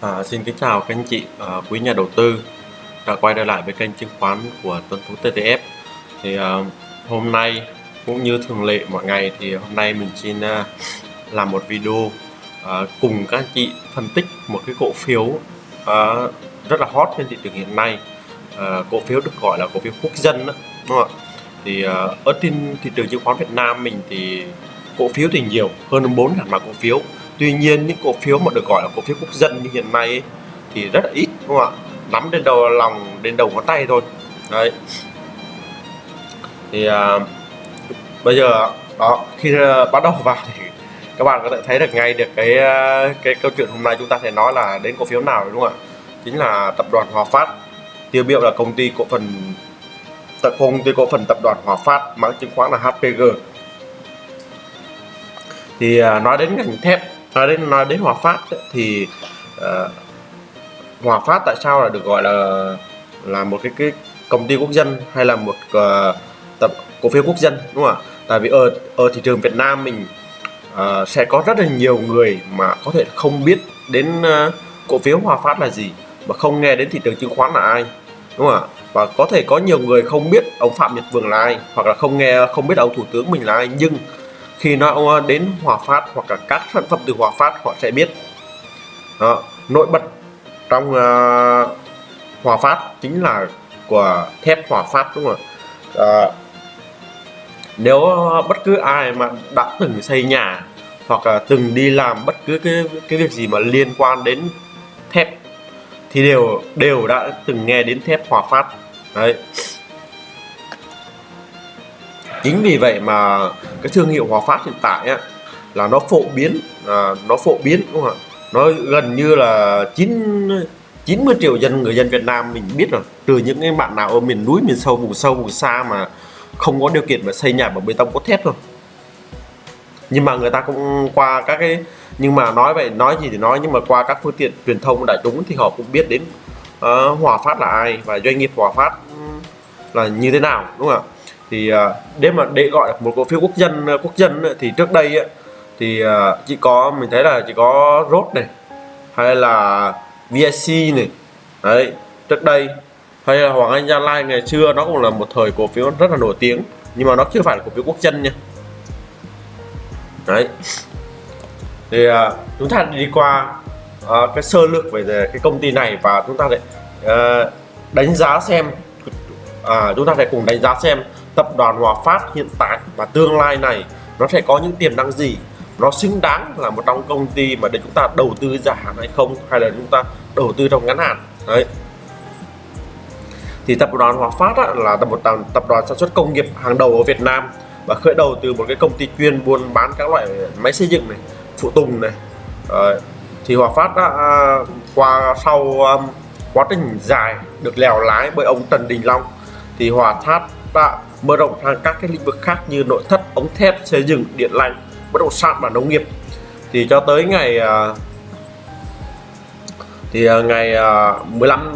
À, xin kính chào các anh chị à, quý nhà đầu tư đã quay trở lại với kênh chứng khoán của Tuấn Phú TTF thì à, hôm nay cũng như thường lệ mọi ngày thì hôm nay mình xin à, làm một video à, cùng các anh chị phân tích một cái cổ phiếu à, rất là hot trên thị trường hiện nay. À, cổ phiếu được gọi là cổ phiếu quốc dân đó, đúng không ạ? Thì à, ở trên thị trường chứng khoán Việt Nam mình thì cổ phiếu thì nhiều hơn 4 ngàn mã cổ phiếu tuy nhiên những cổ phiếu mà được gọi là cổ phiếu quốc dân như hiện nay ấy, thì rất là ít đúng không ạ? Nắm đến đầu lòng đến đầu ngón tay thôi. Đấy. Thì à, bây giờ đó khi à, bắt đầu vào thì các bạn có thể thấy được ngay được cái à, cái câu chuyện hôm nay chúng ta sẽ nói là đến cổ phiếu nào đúng không ạ? Chính là tập đoàn Hòa Phát. Tiêu biểu là công ty cổ phần tập công ty cổ phần tập đoàn Hòa Phát mã chứng khoán là HPG thì à, nói đến ngành thép nói đến nói đến Hòa Phát ấy, thì uh, Hòa Phát tại sao là được gọi là là một cái cái công ty quốc dân hay là một uh, tập cổ phiếu quốc dân đúng không ạ? Tại vì ở ở thị trường Việt Nam mình uh, sẽ có rất là nhiều người mà có thể không biết đến uh, cổ phiếu Hòa Phát là gì mà không nghe đến thị trường chứng khoán là ai đúng không ạ? Và có thể có nhiều người không biết ông Phạm Nhật Vượng là ai hoặc là không nghe không biết ông thủ tướng mình là ai nhưng khi nó đến Hòa Phát hoặc là các sản phẩm từ Hòa Phát họ sẽ biết. Đó, nổi bật trong uh, Hòa Phát chính là của thép Hòa Phát đúng không ạ? Uh, nếu bất cứ ai mà đã từng xây nhà hoặc là từng đi làm bất cứ cái cái việc gì mà liên quan đến thép thì đều đều đã từng nghe đến thép Hòa Phát. Đấy chính vì vậy mà cái thương hiệu Hòa Phát hiện tại á, là nó phổ biến à, nó phổ biến đúng không ạ? Nó gần như là 9 90 triệu dân người dân Việt Nam mình biết rồi. Trừ những cái bạn nào ở miền núi miền sâu vùng sâu vùng xa mà không có điều kiện mà xây nhà bằng bê tông cốt thép thôi nhưng mà người ta cũng qua các cái nhưng mà nói vậy nói gì thì nói nhưng mà qua các phương tiện truyền thông đại chúng thì họ cũng biết đến uh, Hòa Phát là ai và doanh nghiệp Hòa Phát là như thế nào đúng không ạ? Thì à, để mà để gọi là một cổ phiếu quốc dân à, quốc dân thì trước đây ấy, thì à, chỉ có mình thấy là chỉ có rốt này hay là vsc này. Đấy trước đây hay là Hoàng Anh Gia Lai ngày xưa nó cũng là một thời cổ phiếu rất là nổi tiếng nhưng mà nó chưa phải là cổ phiếu quốc dân nha. Đấy. Thì uh, chúng ta đi qua uh, cái sơ lược về cái công ty này và chúng ta để uh, đánh giá xem à, chúng ta sẽ cùng đánh giá xem tập đoàn Hòa Phát hiện tại và tương lai này nó sẽ có những tiềm năng gì? Nó xứng đáng là một trong công ty mà để chúng ta đầu tư dài hạn hay không? Hay là chúng ta đầu tư trong ngắn hạn? Đấy. Thì tập đoàn Hòa Phát á, là một tập đoàn sản xuất công nghiệp hàng đầu ở Việt Nam và khởi đầu từ một cái công ty chuyên buôn bán các loại máy xây dựng này phụ tùng này. Đấy. thì Hòa Phát đã à, qua sau um, quá trình dài được lèo lái bởi ông Trần Đình Long thì Hòa Phát đã mở rộng sang các cái lĩnh vực khác như nội thất, ống thép, xây dựng, điện lạnh, bất động sản và nông nghiệp. Thì cho tới ngày à, thì à, ngày à, 15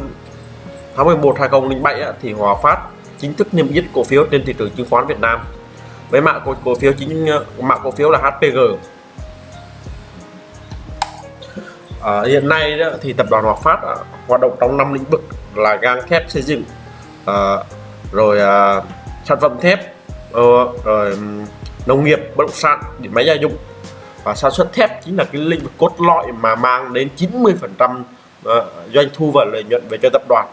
tháng 11 2007 thì Hòa Phát chính thức niêm yết cổ phiếu trên thị trường chứng khoán Việt Nam. Với mã cổ, cổ phiếu chính mã cổ phiếu là HPG. À, hiện nay đó, thì tập đoàn Hòa Phát à, hoạt động trong năm lĩnh vực là gang thép xây dựng à, rồi à, sản phẩm thép uh, rồi nông nghiệp bất động sản điện máy gia dụng. Và sản xuất thép chính là cái lĩnh vực cốt lõi mà mang đến 90 phần trăm ờ, doanh thu và lợi nhuận về cho tập đoàn.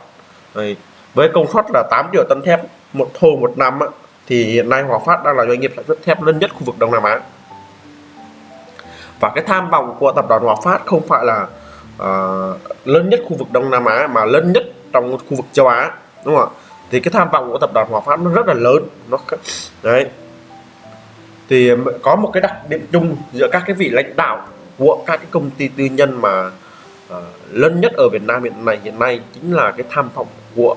Rồi, với công suất là 8 triệu tấn thép một thô một năm thì hiện nay Hòa Phát đang là doanh nghiệp sản xuất thép lớn nhất khu vực Đông Nam Á. Và cái tham vọng của tập đoàn Hòa Phát không phải là uh, lớn nhất khu vực Đông Nam Á mà lớn nhất trong khu vực châu Á đúng không ạ? Thì cái tham vọng của tập đoàn Hòa Phát nó rất là lớn. Nó đấy. Thì ờ, có một cái đặc điểm chung giữa các cái vị lãnh đạo của các cái công ty tư nhân mà uh, lớn nhất ở Việt Nam hiện nay hiện nay chính là cái tham vọng của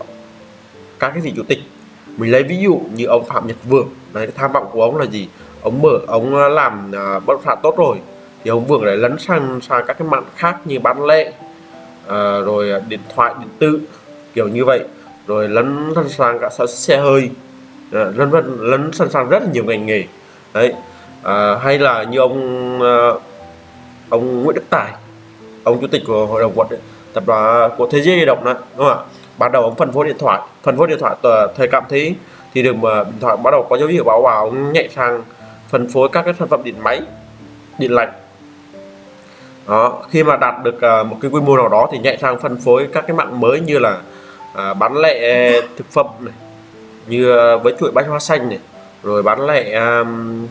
các cái vị chủ tịch. Mình lấy ví dụ như ông Phạm Nhật Vượng. Đấy cái tham vọng của ông là gì? Ông mở ông ờ, làm uh, bất động sản tốt rồi. Thì ông Vượng lại lấn sang sang các cái mạng khác như bán lẻ uh, rồi điện thoại điện tử kiểu như vậy rồi lấn sẵn sàng cả xe hơi. Ờ, lấn vân lấn sẵn sàng rất là nhiều ngành nghề. Đấy. À, hay là như ông ờ, ông Nguyễn Đức Tài ông chủ tịch của hội đồng quận tập đoàn của thế giới di động đó đúng không ạ? Ban đầu ông phân phối điện thoại phân phối điện thoại thời cảm thấy thì được mà điện thoại bắt đầu có dấu hiệu báo vào ông nhạy sang phân phối các cái sản phẩm điện máy điện lạnh. Đó khi mà đạt được ờ, một cái quy mô nào đó thì nhạy sang phân phối các cái mạng mới như là à, bán lẻ à, thực phẩm này như à, với chuỗi bách hóa xanh này rồi bán lẻ um,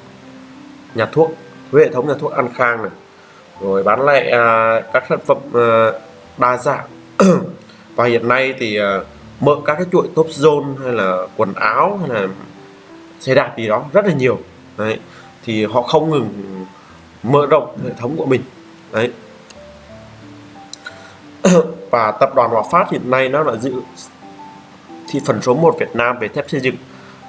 nhà thuốc với hệ thống nhà thuốc An Khang này rồi bán lẻ uh, các sản phẩm uh, đa dạng. Và hiện nay thì uh, mở các cái chuỗi top zone hay là quần áo hay là xe đạp gì đó rất là nhiều. Đấy thì họ không ngừng mở rộng hệ thống của mình. Đấy. và tập đoàn Hòa Phát hiện nay nó là giữ thị phần số 1 Việt Nam về thép xây dựng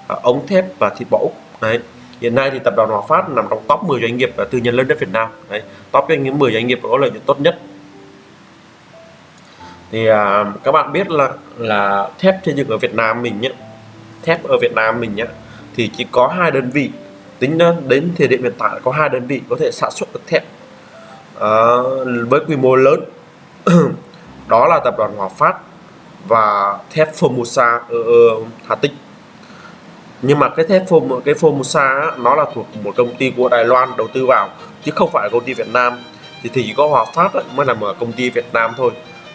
à, ống thép và thịt bò Úc. Đấy hiện nay thì tập đoàn Hòa Phát nằm trong top 10 doanh nghiệp à, tư nhân lớn nhất Việt Nam. Đấy top doanh nghiệp 10 doanh nghiệp có lợi nhuận tốt nhất. Thì à, các bạn biết là là thép xây dựng ở Việt Nam mình nhé thép ở Việt Nam mình nhé thì chỉ có hai đơn vị. Tính đến thời điểm hiện tại có hai đơn vị có thể sản xuất được thép à, với quy mô lớn. đó là tập đoàn Hòa Phát và thép Formosa uh, Hà Tĩnh. Nhưng mà cái thép Form cái Formosa nó là thuộc một công ty của Đài Loan đầu tư vào chứ không phải công ty Việt Nam. Thì chỉ có Hòa Phát mới là một công ty Việt Nam thôi.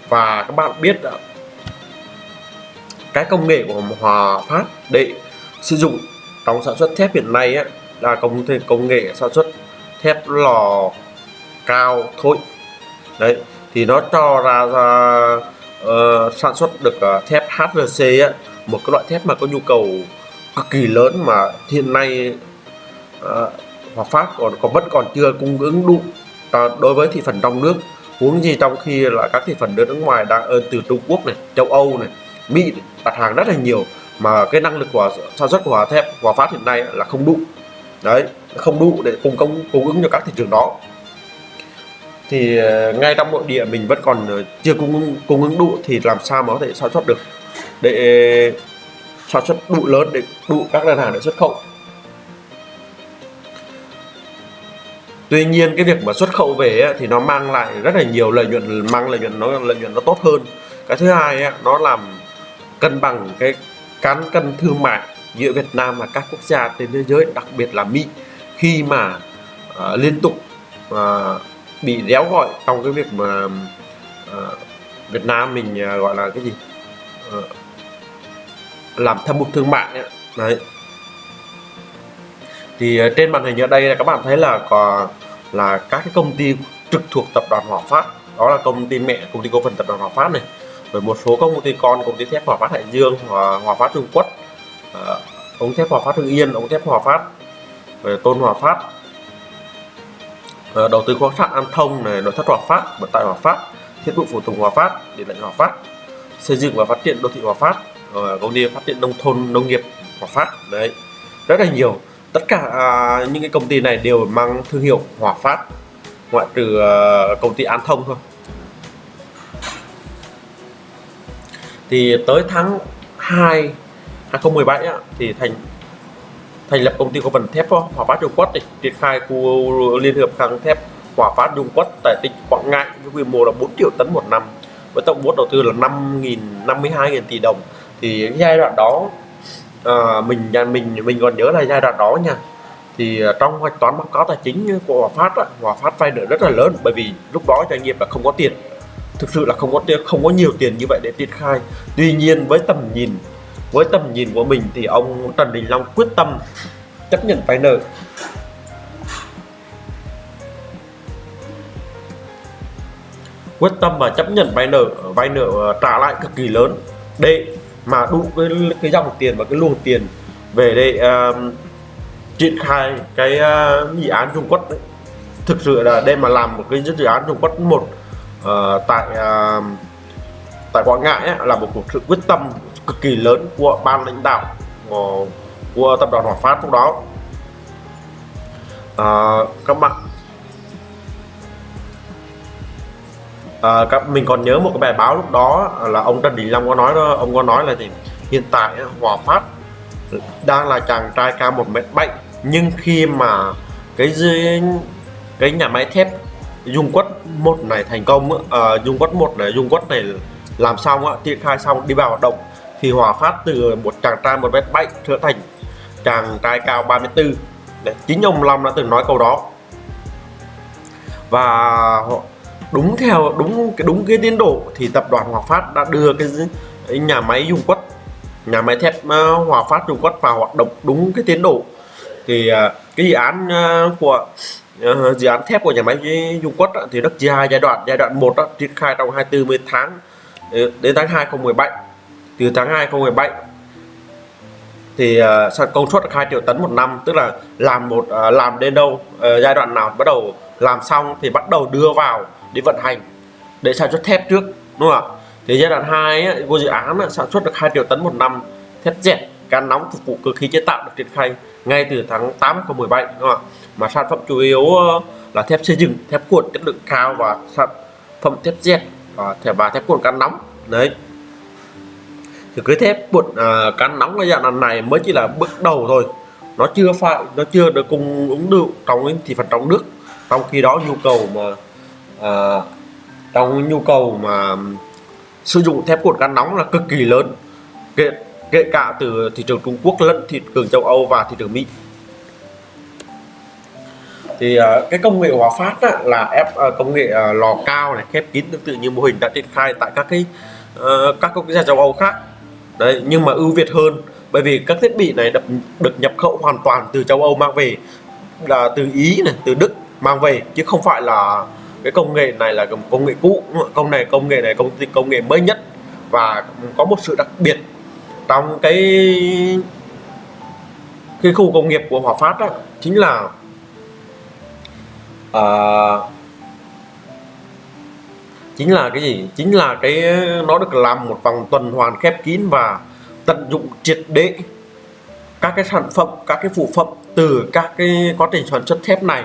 Và các bạn biết cái công nghệ của Hòa Phát để sử dụng trong sản xuất thép hiện nay ấy, là công công nghệ sản xuất thép lò cao thôi đấy thì nó cho ra, ra uh, sản xuất được uh, thép HRC á, một cái loại thép mà có nhu cầu cực kỳ lớn mà hiện nay uh, Hòa Phát còn còn vẫn còn chưa cung ứng đủ. Uh, đối với thị phần trong nước huống gì trong khi là các thị phần nước ngoài đang ơn từ Trung Quốc này châu Âu này Mỹ này, đặt hàng rất là nhiều mà cái năng lực của sản xuất của Hòa thép Hòa Phát hiện nay là không đủ. Đấy không đủ để cung công cung ứng cho các thị trường đó thì ờ, ngay trong nội địa mình vẫn còn ờ, chưa cung ứng cung ứng đủ thì làm sao mà có thể sản xuất được? Để ờ, sản xuất đủ lớn để đủ các đơn hàng để xuất khẩu. Tuy nhiên cái việc mà xuất khẩu về ấy, thì nó mang lại rất là nhiều lợi nhuận mang lợi nhuận nó lợi nhuận nó tốt hơn. Cái thứ hai ấy, nó làm cân bằng cái cán cân thương mại giữa Việt Nam và các quốc gia trên thế giới đặc biệt là Mỹ. Khi mà uh, liên tục uh, bị réo gọi trong cái việc mà uh, Việt Nam mình uh, gọi là cái gì? Uh, làm thâm mục thương mại ấy. đấy. Thì uh, trên màn hình ở đây là các bạn thấy là có là các cái công ty trực thuộc tập đoàn Hòa Phát. Đó là công ty mẹ công ty cổ phần tập đoàn Hòa Phát này. Rồi một số công ty con công ty thép Hòa Phát Hải Dương Hòa, Hòa Phát Trung Quốc. Uh, ống thép Hòa Phát Hưng Yên ống thép Hòa Phát rồi Tôn Hòa Phát. Ờ, đầu tư khoáng sản An Thông này nội thất Hòa Phát vận tải Hòa Phát thiết bị phụ tùng Hòa Phát điện lạnh Hòa Phát xây dựng và phát triển đô thị Hòa Phát rồi công ty phát triển nông thôn nông nghiệp Hòa Phát đấy. Rất là nhiều. Tất cả à, những cái công ty này đều mang thương hiệu Hòa Phát ngoại trừ à, công ty An Thông thôi. Thì tới tháng 2 2017 á, thì thành thành lập công ty cổ phần thép Hòa Phát Trung Quốc để triển khai khu liên hợp kháng thép Hòa Phát Trung Quốc tại tỉnh Quảng Ngãi với quy mô là 4 triệu tấn một năm với tổng vốn đầu tư là 5.000 52.000 tỷ đồng. Thì giai đoạn đó à, mình mình mình còn nhớ là giai đoạn đó nha. Thì à, trong hoạch toán báo cáo tài chính của Hòa Phát á, Hòa Phát vay nợ rất là lớn bởi vì lúc đó doanh nghiệp là không có tiền. Thực sự là không có tiền không có nhiều tiền như vậy để triển khai. Tuy nhiên với tầm nhìn với tầm nhìn của mình thì ông Trần Đình Long quyết tâm chấp nhận vay nợ quyết tâm và chấp nhận vay nợ vay nợ ờ, trả lại cực kỳ lớn để mà đủ cái cái dòng tiền và cái luồng tiền về để uh, triển khai cái uh, dự án Trung Quốc đấy. thực sự là đây mà làm một cái dự án Trung Quốc một uh, tại uh, tại Quảng Ngãi ấy, là một cuộc sự quyết tâm cực kỳ lớn của ban lãnh đạo của, của tập đoàn Hòa Phát lúc đó. À, các bạn à, các mình còn nhớ một cái bài báo lúc đó là ông Trần Đình Long có nói đó ông có nói là gì? Hiện tại Hòa Phát đang là chàng trai cao một mét bảy nhưng khi mà cái cái nhà máy thép dung quất một này thành công uh, dung quất một này dung quất này làm xong á triển khai xong đi vào hoạt động thì hòa phát từ một chàng trai một mét bảy trở thành chàng trai cao 34 Đấy, chính ông Long đã từng nói câu đó. Và đúng theo đúng cái đúng cái tiến độ thì tập đoàn Hòa Phát đã đưa cái, nhà máy dung quất nhà máy thép ờ, Hòa Phát dung quất vào hoạt động đúng cái tiến độ. Thì ờ, cái dự án ờ, của dự án thép của nhà máy dung quất thì rất dài giai đoạn. Giai đoạn 1 triển khai trong 24 tháng đến tháng 2 2017 từ tháng 2 2017 thì uh, công suất 2 triệu tấn một năm tức là làm một uh, làm đến đâu uh, giai đoạn nào bắt đầu làm xong thì bắt đầu đưa vào để vận hành để sản xuất thép trước đúng không ạ? Thì giai đoạn 2 của dự án sản xuất được 2 triệu tấn một năm thép dẹt can nóng phục vụ cơ khí chế tạo được triển khai ngay từ tháng 8 2017 đúng không ạ? Mà sản phẩm chủ yếu là thép xây dựng thép cuộn chất lượng cao và sản phẩm thép dẹt và thép và thép cuộn can nóng đấy thì cái thép cuộn uh, à, cán nóng ở giai đoạn này mới chỉ là bước đầu thôi. Nó chưa phải nó chưa được cung ứng được trong thị phần trong nước. Trong khi đó nhu cầu mà à, trong nhu cầu mà sử dụng thép cuộn cán nóng là cực kỳ lớn. Kể, kể cả từ thị trường Trung Quốc lẫn thị trường châu Âu và thị trường Mỹ. Thì uh, cái công nghệ hóa Phát á, là ép uh, công nghệ uh, lò cao này khép kín tương tự như mô hình đã triển khai tại các cái uh, các quốc gia châu Âu khác đấy nhưng mà ưu việt hơn bởi vì các thiết bị này được, được nhập khẩu hoàn toàn từ châu Âu mang về là từ Ý này từ Đức mang về chứ không phải là cái công nghệ này là công nghệ cũ. Công này công nghệ này công ty công nghệ mới nhất. Và có một sự đặc biệt trong cái cái khu công nghiệp của Hòa Phát đó, chính là uh, chính là cái gì? Chính là cái nó được làm một vòng tuần hoàn khép kín và tận dụng triệt để các cái sản phẩm các cái phụ phẩm từ các cái quá trình sản xuất thép này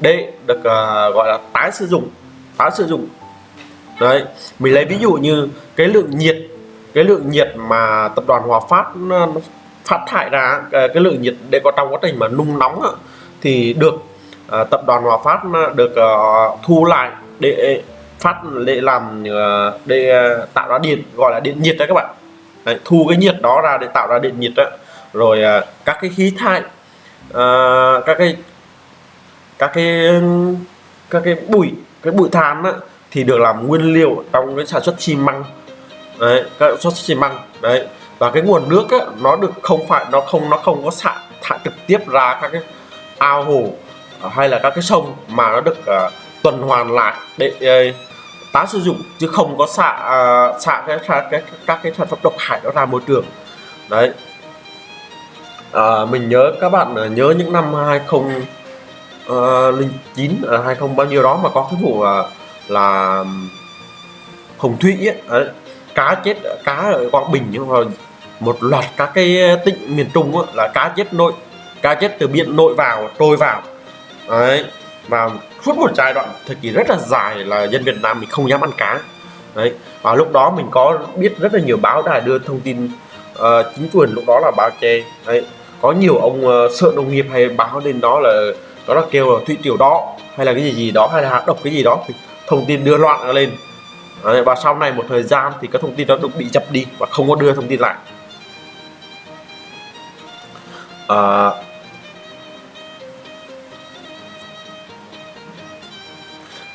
để được uh, gọi là tái sử dụng tái sử dụng. Đấy mình lấy ví dụ như cái lượng nhiệt cái lượng nhiệt mà tập đoàn Hòa Phát ờ, phát thải ra ờ, cái lượng nhiệt để có trong quá trình mà nung nóng thì được uh, tập đoàn Hòa Phát được uh, thu lại để phát ờ, để làm để tạo ra điện gọi là điện nhiệt đấy các bạn. Đấy, thu cái nhiệt đó ra để tạo ra điện nhiệt đó. rồi ờ, các cái khí thải uh, các cái các cái các cái bụi cái bụi than á, thì được làm nguyên liệu trong cái sản xuất xi măng. Đấy các sản xuất xi măng đấy. Và cái nguồn nước á, nó được không phải nó không nó không có xả thải trực tiếp ra các cái ao hồ hay là các cái sông mà nó được uh, tuần hoàn lại để uh, tái sử dụng chứ không có xạ uh, xạ cái, cái, cái các cái sản phẩm độc hại đó ra môi trường. Đấy. À, mình nhớ các bạn à, nhớ những năm 20 uh, à, linh chín uh, hay không bao nhiêu đó mà có cái vụ uh, là hồng thủy ấy, đấy, cá chết cá ở quảng bình nhưng mà một loạt các cái tỉnh miền trung ấy, là cá chết nội cá chết từ biển nội vào trôi vào. Đấy và suốt một giai đoạn thời kỳ rất là dài là dân Việt Nam mình không dám ăn cá. Đấy và lúc đó mình có biết rất là nhiều báo đài đưa thông tin uh, chính quyền lúc đó là báo che đấy có nhiều ông uh, sợ nông nghiệp hay báo lên đó là đó là kêu là thủy triều đó hay là cái gì gì đó hay là hạt độc cái gì đó thì thông tin đưa loạn lên. Và sau này một thời gian thì các thông tin đó được bị dập đi và không có đưa thông tin lại. Uh,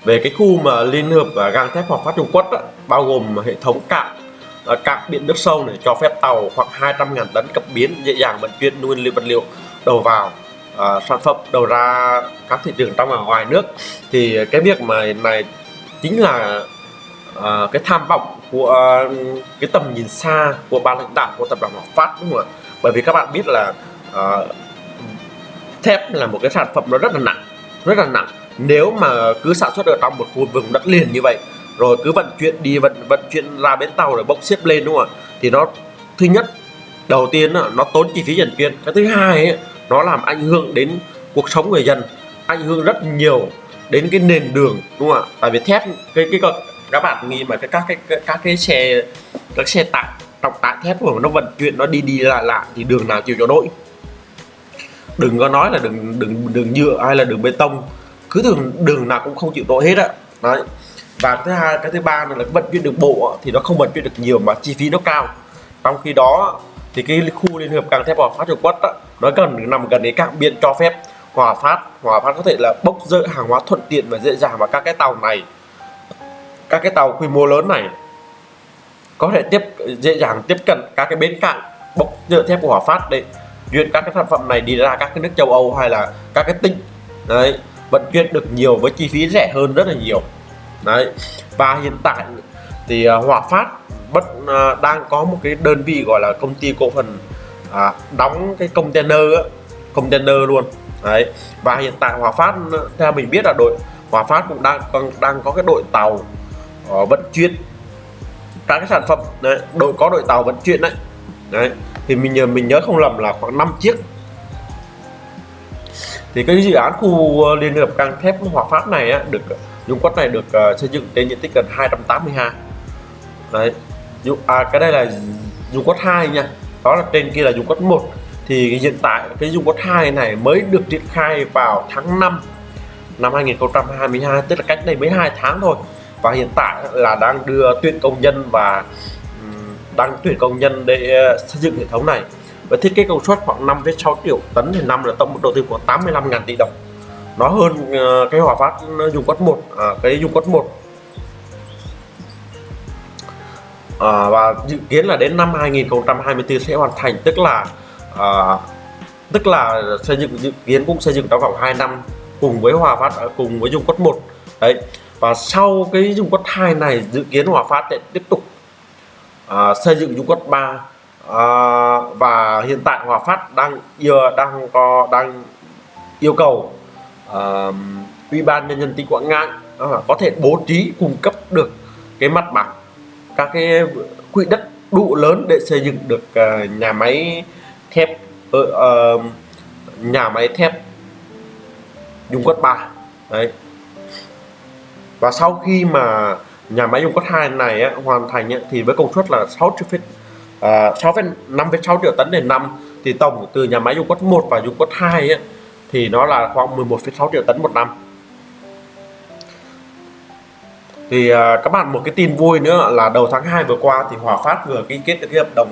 về cái khu mà liên hợp và gang thép hoặc phát Trung Quốc đó, bao gồm hệ thống cạn ờ, cạn biển nước sâu này cho phép tàu khoảng 200.000 tấn cập biến dễ dàng vận chuyển nguyên liệu vật liệu đầu vào à, sản phẩm đầu ra các thị trường trong và ngoài nước. Thì cái việc mà này chính là à, cái tham vọng của cái tầm nhìn xa của ban lãnh đạo của tập đoàn Hoàng Phát đúng không ạ? Bởi vì các bạn biết là à, thép là một cái sản phẩm nó rất là nặng rất là nặng nếu mà cứ sản xuất ở trong một khu vực đất liền như vậy rồi cứ vận chuyển đi vận vận chuyển ra bến tàu rồi bốc xếp lên đúng không ạ? Thì nó thứ nhất đầu tiên nó tốn chi phí vận chuyển cái thứ hai ấy, nó làm ảnh hưởng đến cuộc sống người dân ảnh hưởng rất nhiều đến cái nền đường đúng không ạ? Tại vì thép cái cái các bạn nghĩ mà cái các cái các cái xe các xe tải trọng tải thép của nó vận chuyển nó đi đi lại lại thì đường nào chịu cho nổi? Đừng có nói là đường đường đường nhựa hay là đường bê tông cứ đường đường nào cũng không chịu tội hết á. Đấy. Và thứ hai cái thứ ba là vận chuyển đường bộ thì nó không vận chuyển được nhiều mà chi phí nó cao. Trong khi đó thì cái khu liên hợp càng thép Hòa Phát Trung Quốc đó, nó gần nằm gần đến cảng biển cho phép. Hòa Phát Hòa Phát có thể là bốc rỡ hàng hóa thuận tiện và dễ dàng và các cái tàu này. Các cái tàu quy mô lớn này có thể tiếp dễ dàng tiếp cận các cái bến cảng bốc rỡ thép của Hòa Phát để chuyển các cái sản phẩm này đi ra các cái nước châu Âu hay là các cái tỉnh. Đấy vận chuyển được nhiều với chi phí rẻ hơn rất là nhiều. Đấy và hiện tại thì uh, Hòa Phát bất uh, đang có một cái đơn vị gọi là công ty cổ phần uh, đóng cái container á, container luôn. Đấy và hiện tại Hòa Phát theo mình biết là đội Hòa Phát cũng đang đang, đang có cái đội tàu uh, vận chuyển các cái sản phẩm. Đấy đội có đội tàu vận chuyển đấy. Đấy thì mình nhớ mình nhớ không lầm là khoảng 5 chiếc thì cái dự án khu ờ, liên hợp căng thép Hòa Phát này á, được dung quất này được uh, xây dựng trên diện tích gần 280 ha. Đấy à, cái đây là dung quất 2 nha. Đó là trên kia là dung quất 1 thì hiện tại cái dung quất 2 này mới được triển khai vào tháng 5 năm 2022 tức là cách đây mấy hai tháng thôi. Và hiện tại là đang đưa tuyển công nhân và đang tuyển công nhân để ờ, xây dựng hệ thống này với thiết kế công suất khoảng 5,6 triệu tấn thì năm là tổng mức đầu tư của 85.000 tỷ đồng. Nó hơn ờ, cái hỏa phát dùng quất 1 à, cái dùng quất 1 à, và dự kiến là đến năm 2024 sẽ hoàn thành tức là à, tức là xây dựng dự kiến cũng xây dựng trong vòng 2 năm cùng với hòa phát à, cùng với dung quất 1 đấy. Và sau cái dung quất 2 này dự kiến hòa phát sẽ tiếp tục à, xây dựng dung quất 3 à, và hiện tại Hòa Phát đang vừa đang có đang yêu cầu uh, Ủy ban nhân dân tỉnh Quảng Ngãi uh, có thể bố trí cung cấp được cái mặt bằng các cái quỹ đất đủ lớn để xây dựng được uh, nhà máy thép uh, uh, nhà máy thép dung quất 3 đấy. Và sau khi mà nhà máy dung quất 2 này á, hoàn thành á, thì với công suất là 6 triệu À, 6,5,6 triệu tấn đến năm thì tổng từ nhà máy dung quất 1 và dung quất 2 ấy, thì nó là khoảng 11,6 triệu tấn một năm. Thì uh, các bạn một cái tin vui nữa là đầu tháng 2 vừa qua thì Hòa Phát vừa ký kết được cái hợp đồng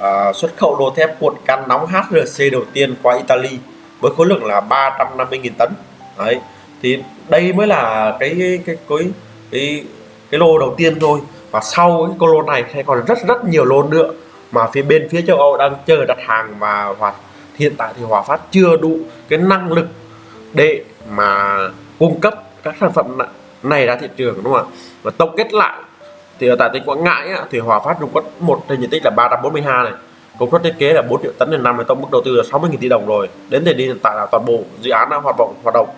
uh, xuất khẩu đồ thép cuộn can nóng HRC đầu tiên qua Italy với khối lượng là 350.000 tấn. Đấy thì đây mới là cái cái cái, cái, cái lô đầu tiên thôi và sau cái lô này sẽ còn rất rất nhiều lô nữa mà phía bên phía châu Âu đang chờ đặt hàng và hoạt hiện tại thì Hòa Phát chưa đủ cái năng lực để mà cung cấp các sản phẩm này ra thị trường đúng không ạ? Và tổng kết lại thì ở tại tỉnh Quảng Ngãi á, thì Hòa Phát Trung có một trên diện tích là 342 này công suất thiết kế là 4 triệu tấn trên năm với tổng mức đầu tư là 60.000 tỷ đồng rồi. Đến thời điểm hiện tại là toàn bộ dự án đã hoạt động hoạt động.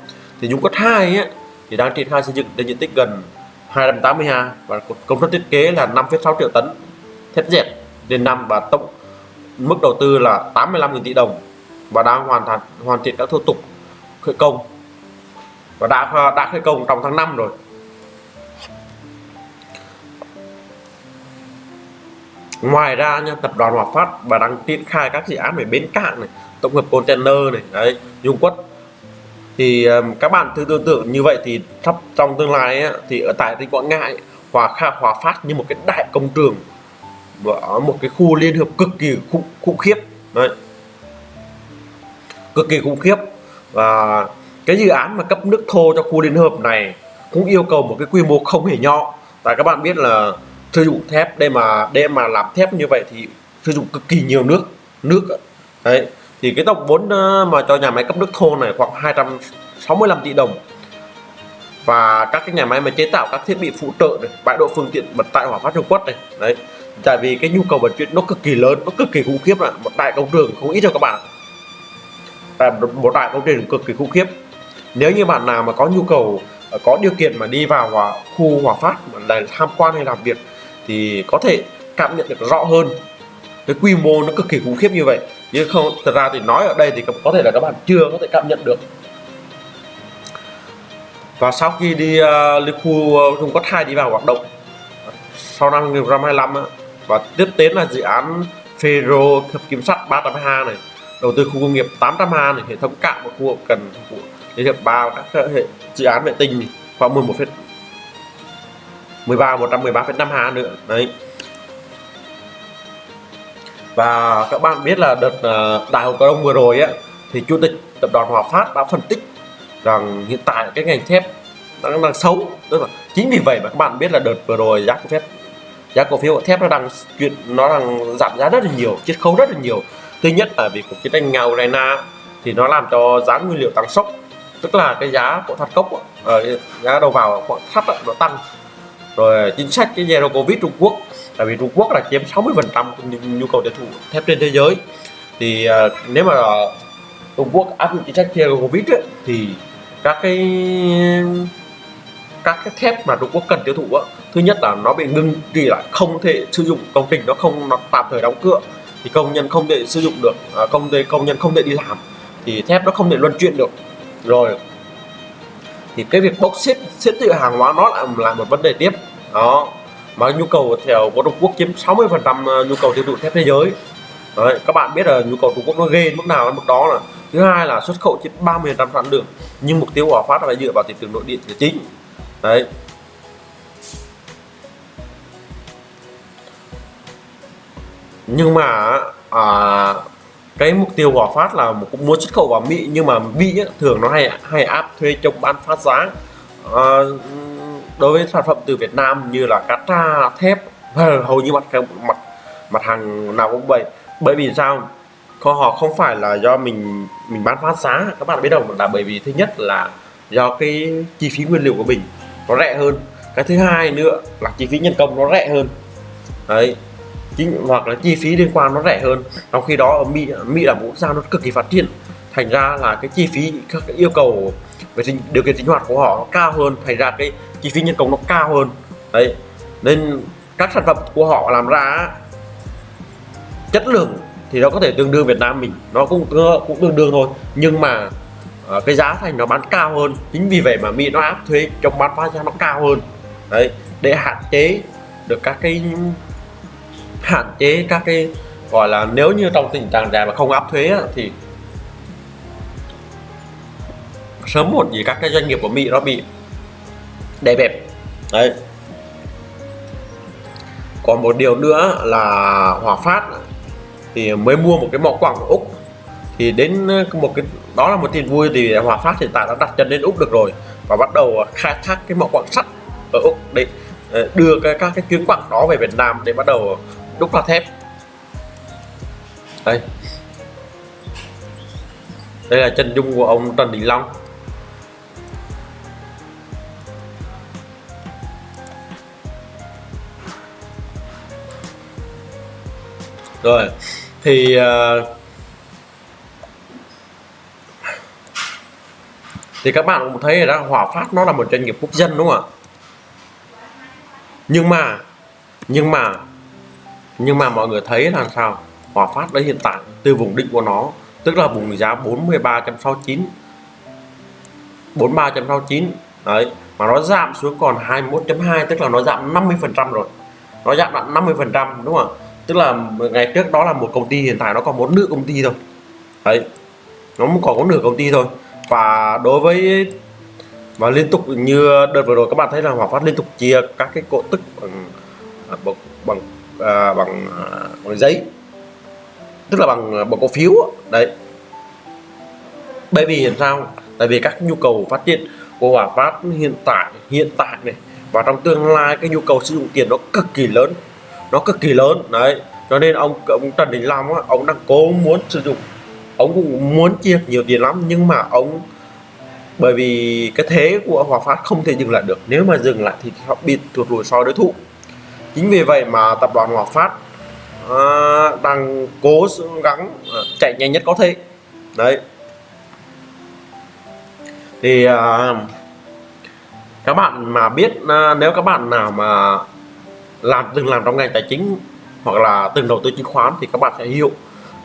Thì Dung Quất hai thì đang triển khai xây dựng trên diện tích gần 282 và công suất thiết kế là 5,6 triệu tấn. Thép dệt lên năm và tổng mức đầu tư là 85.000 tỷ đồng và đang hoàn thành hoàn thiện các thủ tục khởi công và đã đã khởi công trong tháng 5 rồi. Ngoài ra nha tập đoàn Hòa Phát và đang triển khai các dự án về bến cảng này tổng hợp container này đấy dung quất thì ờ, các bạn thử tưởng tượng như vậy thì sắp trong tương lai ấy, thì ở tại tỉnh Quảng Ngãi Hòa Kha Hòa Phát như một cái đại công trường ở một cái khu liên hợp cực kỳ khủng, khủng khiếp. Đấy. Cực kỳ khủng khiếp. Và cái dự án mà cấp nước thô cho khu liên hợp này cũng yêu cầu một cái quy mô không hề nhỏ. Tại các bạn biết là sử dụng thép đây mà để mà làm thép như vậy thì sử dụng cực kỳ nhiều nước nước đấy thì cái tổng vốn ờ, mà cho nhà máy cấp nước thô này khoảng 265 tỷ đồng. Và các cái nhà máy mà chế tạo các thiết bị phụ trợ này, bãi độ phương tiện vận tải hỏa phát Trung Quốc này đấy. Tại vì cái nhu cầu vận chuyển nó cực kỳ lớn nó cực kỳ khủng khiếp là một đại công trường không ít cho các bạn tại một đại công trường cực kỳ khủng khiếp. Nếu như bạn nào mà có nhu cầu ờ, có điều kiện mà đi vào hòa, khu hòa phát để tham quan hay làm việc thì có thể cảm nhận được rõ hơn. Cái quy mô nó cực kỳ khủng khiếp như vậy nhưng không thật ra thì nói ở đây thì có thể là các bạn chưa có thể cảm nhận được. Và sau khi đi ờ, uh, Liên khu Trung Quốc 2 đi vào hoạt động sau năm 2025 và tiếp đến là dự án Ferro hợp kim sắt 302 này đầu tư khu công nghiệp 800 ha này hệ thống cạn và khu hậu cần phục vụ Liên hiệp ba các hệ dự án vệ tinh khoảng 11 phết 13 113,52 nữa đấy và các bạn biết là đợt ờ, đại hội cổ đông vừa rồi á, thì chủ tịch tập đoàn Hòa Phát đã phân tích rằng hiện tại cái ngành thép đang đang xấu. Tức là chính vì vậy mà các bạn biết là đợt vừa rồi giá cổ phiếu, giá cổ phiếu thép nó đang chuyện nó đang giảm giá rất là nhiều, chiết khấu rất là nhiều. Thứ nhất là vì cuộc chiến tranh nga Ukraine thì nó làm cho giá nguyên liệu tăng sốc. Tức là cái giá của than cốc ở ờ, giá đầu vào của thắt nó tăng. Rồi chính sách cái zero covid Trung Quốc tại vì Trung Quốc là chiếm 60 phần trăm nhu cầu tiêu thụ thép trên thế giới. Thì uh, nếu mà Trung Quốc áp dụng chính sách theo covid ấy, thì các cái các cái thép mà Trung Quốc cần tiêu thụ á, thứ nhất là nó bị ngưng trì lại không thể sử dụng công trình nó không nó tạm thời đóng cửa thì công nhân không thể sử dụng được à, công ty công nhân không thể đi làm thì thép nó không thể luân chuyển được. Rồi thì cái việc bốc xếp xếp tự hàng hóa nó lại là một vấn đề tiếp. Đó mà nhu cầu theo của Trung Quốc chiếm 60 phần trăm à, nhu cầu tiêu thụ thép thế giới. Đấy, các bạn biết là nhu cầu Trung Quốc nó ghê mức nào mức đó là thứ hai là xuất khẩu chiếm 30 phần sản lượng nhưng mục tiêu của Hòa Phát là dựa vào thị trường nội địa là chính. Đấy. Nhưng mà à, cái mục tiêu của Phát là cũng muốn xuất khẩu vào Mỹ nhưng mà Mỹ ấy, thường nó hay hay áp thuê chống bán phát giá. À, đối với sản phẩm từ Việt Nam như là cá tra thép, hầu như mặt mặt mặt hàng nào cũng vậy. Bởi vì sao? Có họ không phải là do mình mình bán phát giá, các bạn biết đâu là bởi vì thứ nhất là do cái chi phí nguyên liệu của mình nó rẻ hơn. Cái thứ hai nữa là chi phí nhân công nó rẻ hơn. Đấy. Chính hoặc là chi phí liên quan nó rẻ hơn. Trong khi đó ở mỹ mỹ là một quốc gia nó cực kỳ phát triển thành ra là cái chi phí các cái yêu cầu về điều kiện sinh hoạt của họ nó cao hơn. Thành ra cái chi phí nhân công nó cao hơn. Đấy. Nên các sản phẩm của họ làm ra chất lượng thì nó có thể tương đương Việt Nam mình. Nó cũng cũng tương đương thôi. Nhưng mà uh, cái giá thành nó bán cao hơn. Chính vì vậy mà Mỹ nó áp thuế trong bán phá giá nó cao hơn. Đấy. Để hạn chế được các cái hạn chế các cái gọi là nếu như trong tình trạng này mà không áp thuế thì sớm một gì các cái doanh nghiệp của Mỹ nó bị đè bẹp. Đấy. Còn một điều nữa là Hòa Phát thì mới mua một cái mỏ quặng của Úc. Thì đến ờ, một cái đó là một tin vui thì Hòa Phát hiện tại đã đặt chân đến Úc được rồi và bắt đầu ờ, khai thác cái mỏ quặng sắt ở Úc để ờ, đưa cái, các cái tuyến quặng đó về Việt Nam để bắt đầu đúc ra thép. Đây. Đây là chân dung của ông Trần Đình Long. Rồi thì uh, thì các bạn cũng thấy rồi đó Hòa Phát nó là một doanh nghiệp quốc dân đúng không ạ? Nhưng mà nhưng mà nhưng mà mọi người thấy là sao? Hòa Phát đấy hiện tại từ vùng định của nó tức là vùng giá 43.69 43.69 đấy mà nó giảm xuống còn 21.2 tức là nó giảm 50 phần trăm rồi. Nó giảm lại 50 phần trăm đúng không tức là ngày trước đó là một công ty hiện tại nó còn một nửa công ty thôi. Đấy nó còn có nửa công ty thôi. Và đối với và liên tục như đợt vừa rồi các bạn thấy là Hòa Phát liên tục chia các cái cổ tức bằng à, bằng bằng à, bằng, à, bằng giấy. Tức là bằng à, bằng cổ phiếu đấy. Bởi vì làm sao? Tại vì các nhu cầu phát triển của Hòa Phát hiện tại hiện tại này và trong tương lai cái nhu cầu sử dụng tiền nó cực kỳ lớn nó cực kỳ lớn đấy. Cho nên ông ông Trần Đình Long á, ông đang cố muốn sử dụng ông cũng muốn chia nhiều tiền lắm nhưng mà ông bởi vì cái thế của Hòa Phát không thể dừng lại được. Nếu mà dừng lại thì họ bị tụt lùi so đối thủ. Chính vì vậy mà tập đoàn Hòa Phát à, đang cố gắng à, chạy nhanh nhất có thể. Đấy. Thì à, các bạn mà biết à, nếu các bạn nào mà làm từng làm trong ngành tài chính hoặc là từng đầu tư chứng khoán thì các bạn sẽ hiểu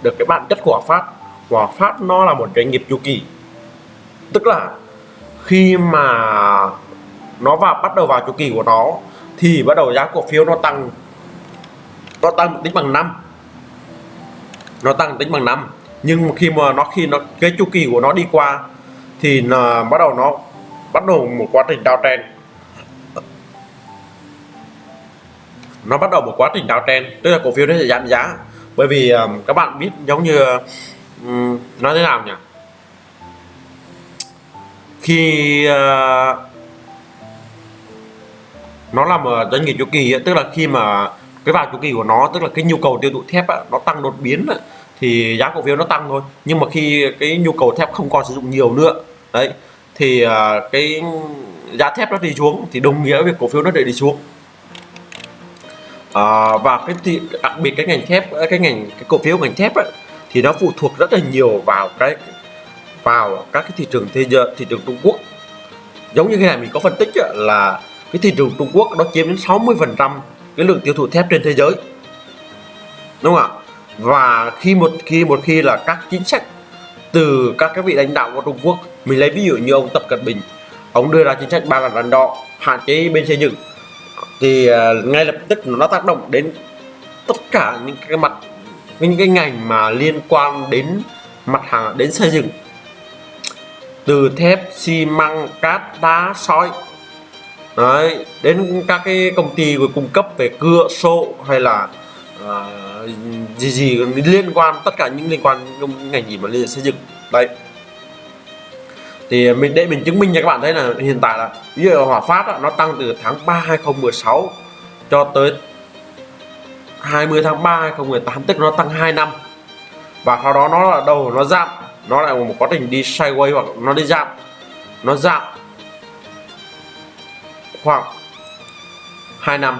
được cái bản chất của Hòa Phát. Hòa Phát nó là một doanh nghiệp chu kỳ. Tức là khi mà nó vào, bắt đầu vào chu kỳ của nó thì bắt đầu giá cổ phiếu nó tăng. Nó tăng tính bằng năm. Nó tăng tính bằng năm. Nhưng khi mà nó, khi nó, cái chu kỳ của nó đi qua thì là bắt đầu nó bắt đầu một quá trình downtrend. Nó bắt đầu một quá trình downtrend tức là cổ phiếu nó sẽ giảm giá. Bởi vì um, các bạn biết giống như um, nói thế nào nhỉ? Khi uh, nó là một doanh nghiệp chu kỳ tức là khi mà cái vào chu kỳ của nó tức là cái nhu cầu tiêu thụ thép á nó tăng đột biến thì giá cổ phiếu nó tăng thôi. Nhưng mà khi cái nhu cầu thép không còn sử dụng nhiều nữa đấy thì uh, cái giá thép nó đi xuống thì đồng nghĩa với cổ phiếu nó để đi xuống à, và cái thị, đặc biệt cái ngành thép ờ, cái ngành cái cổ phiếu ngành thép ấy, thì nó phụ thuộc rất là nhiều vào cái vào các cái thị trường thế giới thị trường Trung Quốc. Giống như cái này mình có phân tích ấy, là cái thị trường Trung Quốc nó chiếm đến 60 phần trăm cái lượng tiêu thụ thép trên thế giới. Đúng không ạ? Và khi một khi một khi là các chính sách từ các cái vị lãnh đạo của Trung Quốc mình lấy ví dụ như ông Tập Cận Bình ông đưa ra chính sách ba lần rắn đỏ hạn chế bên xây dựng thì uh, ngay lập tức nó tác động đến tất cả những cái mặt những cái ngành mà liên quan đến mặt hàng đến xây dựng. Từ thép xi măng cát đá sỏi Đấy, đến các cái công ty cung cấp về cưa sổ hay là uh, gì gì liên quan tất cả những liên quan ngành gì mà liên xây dựng. Đây thì mình để mình chứng minh cho các bạn thấy là hiện tại là ví dụ Hòa Phát đó, nó tăng từ tháng 3 2016 cho tới 20 tháng 3 2018 tức nó tăng 2 năm. Và sau đó nó là đầu nó giảm. Nó lại một quá trình đi sideways hoặc nó đi giảm. Nó giảm khoảng 2 năm.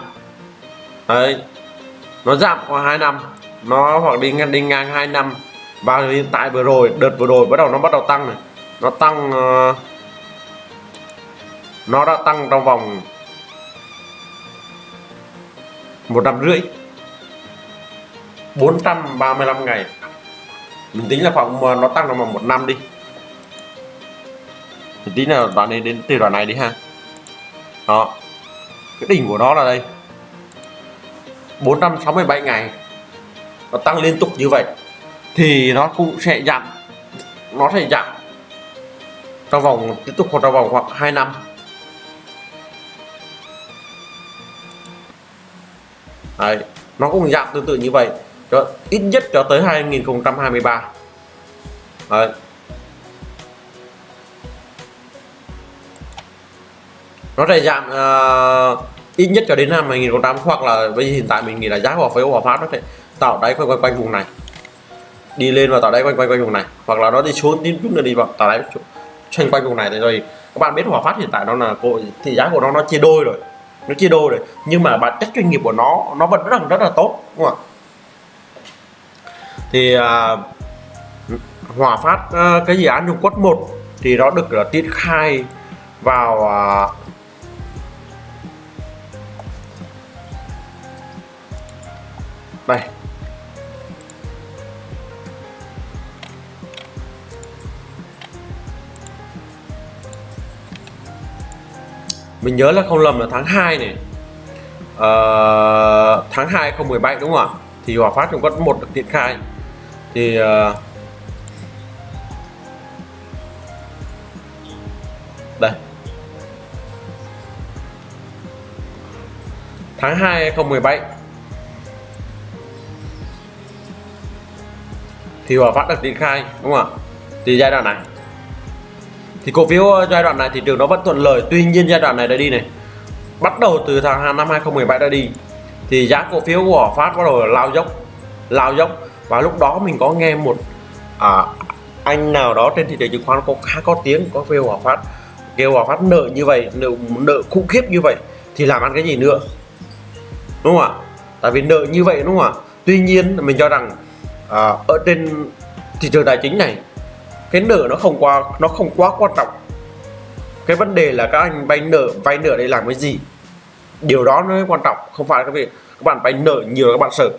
Đấy. Nó giảm khoảng 2 năm. Nó hoặc đi ngang đi ngang 2 năm. Và hiện tại vừa rồi đợt vừa rồi bắt đầu nó bắt đầu tăng này nó tăng ờ, nó đã tăng trong vòng một năm rưỡi. 435 ngày. Mình tính là khoảng nó tăng trong vòng một năm đi. Mình tính là đoạn này đến, từ đoạn này đi ha. Đó. Cái đỉnh của nó là đây. 467 ngày. Nó tăng liên tục như vậy. Thì nó cũng sẽ giảm. Nó sẽ giảm trong vòng tiếp tục trong vòng khoảng 2 năm. Đấy, nó cũng giảm tương tự như vậy cho ít nhất cho tới 2023 Đấy. nó sẽ giảm uh, ít nhất cho đến năm 2008 hoặc là bây giờ hiện tại mình nghĩ là giá của phiếu hòa phát nó sẽ tạo đáy quanh quanh quanh vùng này. Đi lên và tạo đáy quanh quanh quanh vùng này hoặc là nó đi xuống tiếp chút nữa đi vào tạo đáy xoay quanh vùng này thì rồi các bạn biết hòa phát hiện tại nó là cổ thị giá của nó nó chia đôi rồi. Nó chia đôi rồi. Nhưng mà bản chất doanh nghiệp của nó nó vẫn rất là rất là tốt đúng không ạ? Thì uh, hòa phát uh, cái dự án dung quất 1 thì nó được uh, triển khai vào uh, đây. Mình nhớ là không lầm là tháng 2 này. Uh, tháng 2 2017 đúng không ạ? Thì Hòa Phát cũng có một được triển khai. Thì uh, đây. Tháng 2 2017 thì Hòa Phát được triển khai đúng không ạ? Thì giai đoạn này thì cổ phiếu ờ, giai đoạn này thị trường nó vẫn thuận lợi. Tuy nhiên giai đoạn này đã đi này. Bắt đầu từ tháng năm 2017 đã đi. Thì giá cổ phiếu của Phát bắt đầu lao dốc lao dốc. Và lúc đó mình có nghe một à, anh nào đó trên thị trường chứng khoán có khá có tiếng có kêu Hòa Phát kêu Hòa Phát nợ như vậy nợ nợ khủng khiếp như vậy thì làm ăn cái gì nữa? Đúng không ạ? Tại vì nợ như vậy đúng không ạ? Tuy nhiên mình cho rằng à, ở trên thị trường tài chính này cái nợ nó không qua nó không quá quan trọng. Cái vấn đề là các anh vay nợ vay nợ để làm cái gì? Điều đó mới quan trọng không phải là vị việc các bạn vay nợ nhiều các bạn sợ.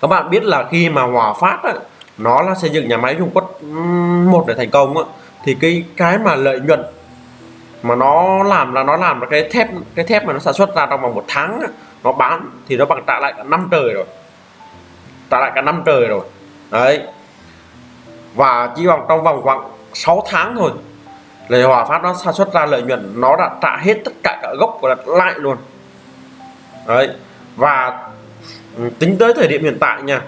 Các bạn biết là khi mà hòa phát á, nó là xây dựng nhà máy Trung Quốc một để thành công á, thì cái cái mà lợi nhuận mà nó làm là nó làm là cái thép cái thép mà nó sản xuất ra trong vòng một tháng á, nó bán thì nó bằng trả lại cả năm trời rồi. Trả lại cả năm trời rồi. Đấy và chỉ vòng trong vòng khoảng 6 tháng thôi là Hòa Phát nó sản xuất ra lợi nhuận nó đã trả hết tất cả các gốc và lại luôn. Đấy và tính tới thời điểm hiện tại nha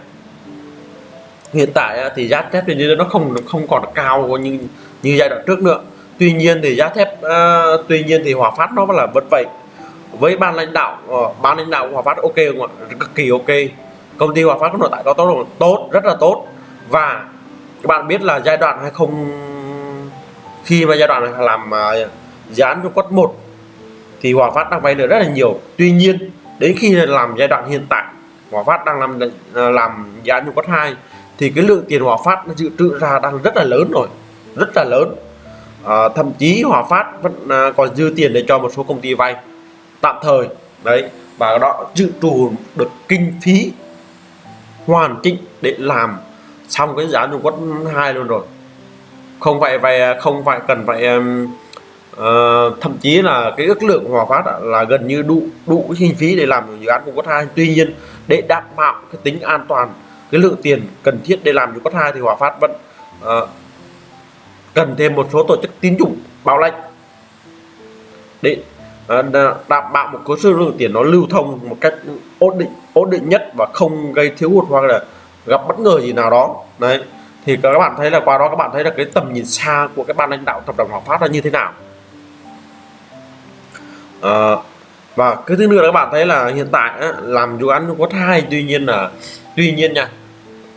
hiện tại thì giá thép thì nó không nó không còn cao như như giai đoạn trước nữa. Tuy nhiên thì giá thép uh, tuy nhiên thì Hòa Phát nó là vẫn vậy. Với ban lãnh đạo uh, ban lãnh đạo Hòa Phát ok không ạ? Cực kỳ ok. Công ty Hòa Phát có nội tại có tốt tốt rất là tốt. Và các bạn biết là giai đoạn hay không khi mà giai đoạn làm uh, dự án Trung quất 1 thì Hòa Phát đang vay được rất là nhiều. Tuy nhiên đến khi làm giai đoạn hiện tại Hòa Phát đang làm à, làm dự án Trung quất 2 thì cái lượng tiền Hòa Phát nó dự trữ ra đang rất là lớn rồi rất là lớn. À, thậm chí Hòa Phát vẫn à, còn dư tiền để cho một số công ty vay. Tạm thời đấy và đó dự trù được kinh phí hoàn chỉnh để làm xong cái giá Trung Quốc hai luôn rồi. Không phải vậy không phải cần phải uh, thậm chí là cái ước lượng Hòa Phát là gần như đủ đủ kinh phí để làm dự án Trung Quốc hai. Tuy nhiên để đảm bảo cái tính an toàn cái lượng tiền cần thiết để làm Trung Quốc hai thì Hòa Phát vẫn uh, cần thêm một số tổ chức tín dụng bảo lãnh để ờ, đảm bảo một số lượng tiền nó lưu thông một cách ổn định ổn định nhất và không gây thiếu hụt hoặc là gặp bất ngờ gì nào đó. Đấy thì các bạn thấy là qua đó các bạn thấy là cái tầm nhìn xa của cái ban lãnh đạo tập đoàn Hòa Phát là như thế nào. À, và cái thứ nữa là các bạn thấy là hiện tại á, làm dự án có hai tuy nhiên là tuy nhiên nha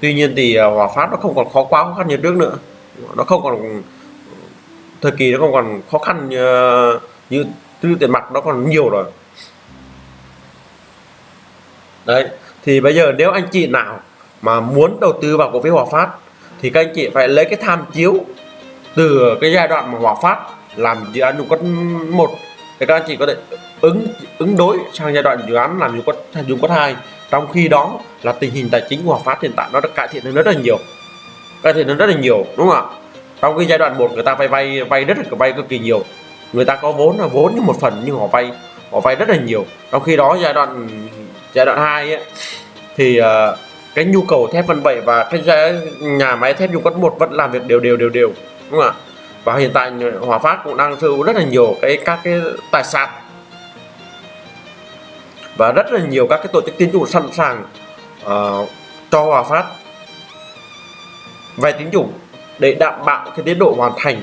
tuy nhiên thì ờ, Hòa Phát nó không còn khó quá khó khăn như trước nữa. Nó không còn thời kỳ nó không còn khó khăn như, ờ, như tư tiền mặt nó còn nhiều rồi. Đấy thì bây giờ nếu anh chị nào mà muốn đầu tư vào cổ phiếu Hòa Phát thì các anh chị phải lấy cái tham chiếu từ cái giai đoạn mà Hòa Phát làm dự án dùng quất một thì các anh chị có thể ứng ứng đối sang giai đoạn dự án làm dùng quất dùng quất hai. Trong khi đó là tình hình tài chính của Hòa Phát hiện tại nó đã cải thiện hơn rất là nhiều cải thiện hơn rất là nhiều đúng không ạ? Trong cái giai đoạn một người ta vay vay vay rất là vay cực kỳ nhiều. Người ta có vốn là vốn như một phần nhưng họ vay họ vay rất là nhiều. Trong khi đó giai đoạn giai đoạn hai ấy, thì uh, cái nhu cầu thép phân bảy và cái nhà máy thép dung quất một vẫn làm việc đều đều đều đều đúng không ạ? Và hiện tại Hòa Phát cũng đang sở hữu rất là nhiều cái các cái tài sản. Và rất là nhiều các cái tổ chức tín dụng sẵn sàng uh, cho Hòa Phát vay tín dụng để đảm bảo cái tiến độ hoàn thành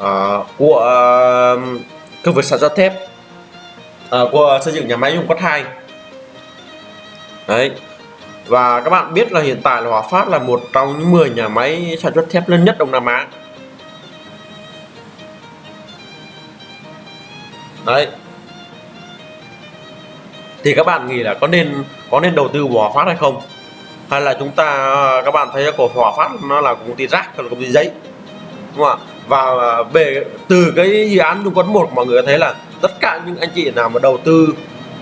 uh, của ờ, uh, công việc sản xuất thép uh, của xây dựng nhà máy dung quất 2 đấy và các bạn biết là hiện tại là Hòa Phát là một trong những 10 nhà máy sản xuất thép lớn nhất Đông Nam Á. Đấy. Thì các bạn nghĩ là có nên có nên đầu tư vào Hòa Phát hay không? Hay là chúng ta, các bạn thấy cổ Hòa Phát nó là công ty rác hay là công ty giấy? Đúng không ạ? Và về, từ cái dự án Trung Quân một, mọi người thấy là tất cả những anh chị nào mà đầu tư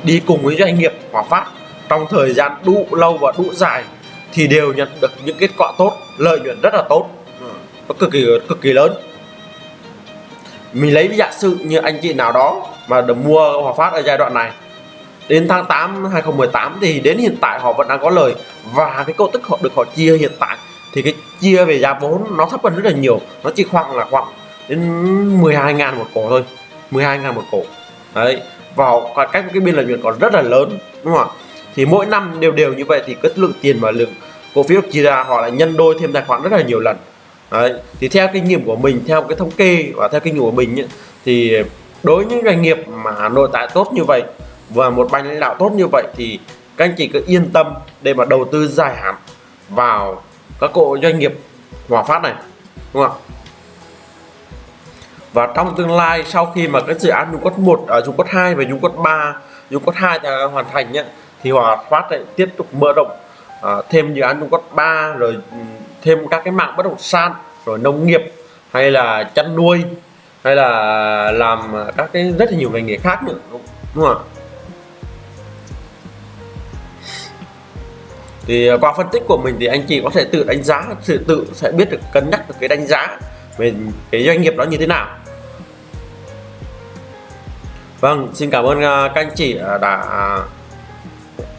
đi cùng với doanh nghiệp Hòa Phát trong thời gian đủ lâu và đủ dài thì đều nhận được những kết quả tốt, lợi nhuận rất là tốt. Nó cực kỳ cực kỳ lớn. Mình lấy giả sử như anh chị nào đó mà được mua Hòa Phát ở giai đoạn này, đến tháng 8 2018 thì đến hiện tại họ vẫn đang có lời và cái cổ tức họ, được họ chia hiện tại thì cái chia về giá vốn nó thấp hơn rất là nhiều, nó chỉ khoảng là khoảng đến 12 ngàn một cổ thôi 12 ngàn một cổ. Đấy vào cách cái biên lợi nhuận còn rất là lớn, đúng không ạ? Thì mỗi năm đều đều như vậy thì cái lượng tiền và lượng cổ phiếu chia ra họ lại nhân đôi thêm tài khoản rất là nhiều lần. Đấy thì theo kinh nghiệm của mình theo cái thống kê và theo kinh nghiệm của mình ấy, thì đối với những doanh nghiệp mà nội tại tốt như vậy và một ban lãnh đạo tốt như vậy thì các anh chị cứ yên tâm để mà đầu tư dài hạn vào các cổ doanh nghiệp Hòa Phát này đúng không ạ? Và trong tương lai sau khi mà cái dự án Dung Quất 1 ở Dung Quất 2 và Dung Quất 3 Dung Quất 2 hoàn thành nhé thì Hòa Phát lại tiếp tục mở rộng à, thêm dự án trung Quất 3 rồi ừ, thêm các cái mạng bất động sản rồi nông nghiệp hay là chăn nuôi hay là làm các cái rất là nhiều ngành nghề khác nữa đúng, đúng không ạ? Thì qua phân tích của mình thì anh chị có thể tự đánh giá tự tự sẽ biết được cân nhắc được cái đánh giá về cái doanh nghiệp đó như thế nào. Vâng xin cảm ơn à, các anh chị à, đã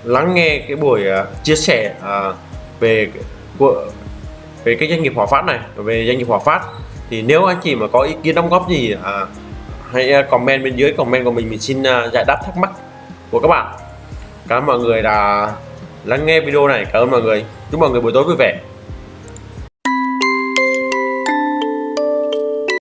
lắng nghe cái buổi à, chia sẻ à, về của về cái doanh nghiệp Hòa Phát này về doanh nghiệp Hòa Phát. Thì nếu anh chị mà có ý kiến đóng góp gì à, hãy à, comment bên dưới comment của mình mình xin giải đáp thắc mắc của các bạn. Cảm ơn mọi người đã lắng nghe video này. Cảm ơn mọi người. Chúc mọi người buổi tối vui vẻ.